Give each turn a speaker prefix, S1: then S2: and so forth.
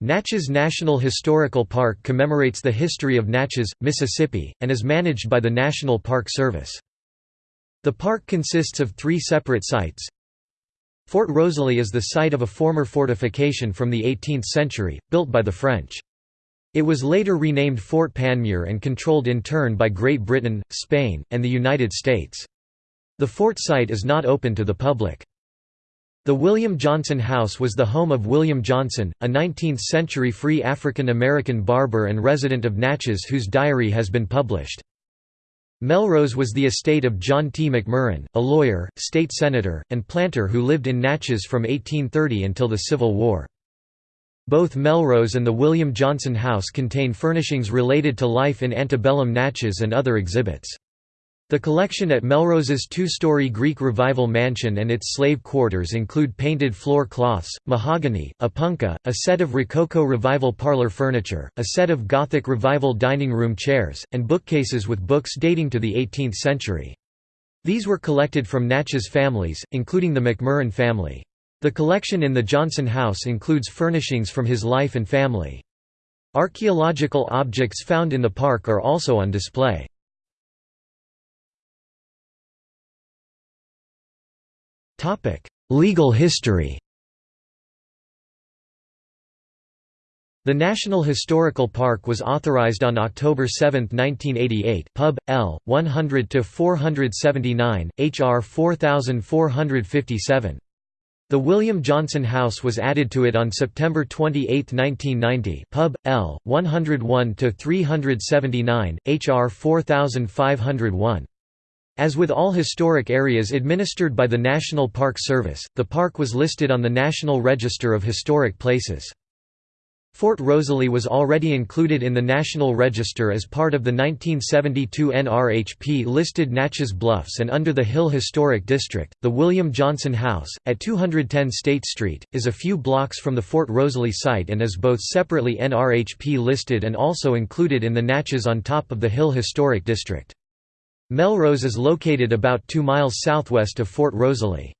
S1: Natchez National Historical Park commemorates the history of Natchez, Mississippi, and is managed by the National Park Service. The park consists of three separate sites. Fort Rosalie is the site of a former fortification from the 18th century, built by the French. It was later renamed Fort Panmure and controlled in turn by Great Britain, Spain, and the United States. The fort site is not open to the public. The William Johnson House was the home of William Johnson, a 19th-century free African-American barber and resident of Natchez whose diary has been published. Melrose was the estate of John T. McMurran, a lawyer, state senator, and planter who lived in Natchez from 1830 until the Civil War. Both Melrose and the William Johnson House contain furnishings related to life in antebellum Natchez and other exhibits. The collection at Melrose's two-story Greek Revival mansion and its slave quarters include painted floor cloths, mahogany, a punka, a set of Rococo Revival parlor furniture, a set of Gothic Revival dining room chairs, and bookcases with books dating to the 18th century. These were collected from Natchez families, including the McMurran family. The collection in the Johnson House includes furnishings from his life and family. Archaeological objects found in the park are also on display. Legal history The National Historical Park was authorized on October 7, 1988 Pub. L. 100–479, H.R. 4457. The William Johnson House was added to it on September 28, 1990 Pub. L. 101–379, H.R. 4501. As with all historic areas administered by the National Park Service, the park was listed on the National Register of Historic Places. Fort Rosalie was already included in the National Register as part of the 1972 NRHP listed Natchez Bluffs and under the Hill Historic District. The William Johnson House, at 210 State Street, is a few blocks from the Fort Rosalie site and is both separately NRHP listed and also included in the Natchez on top of the Hill Historic District. Melrose is located about 2 miles southwest of Fort Rosalie.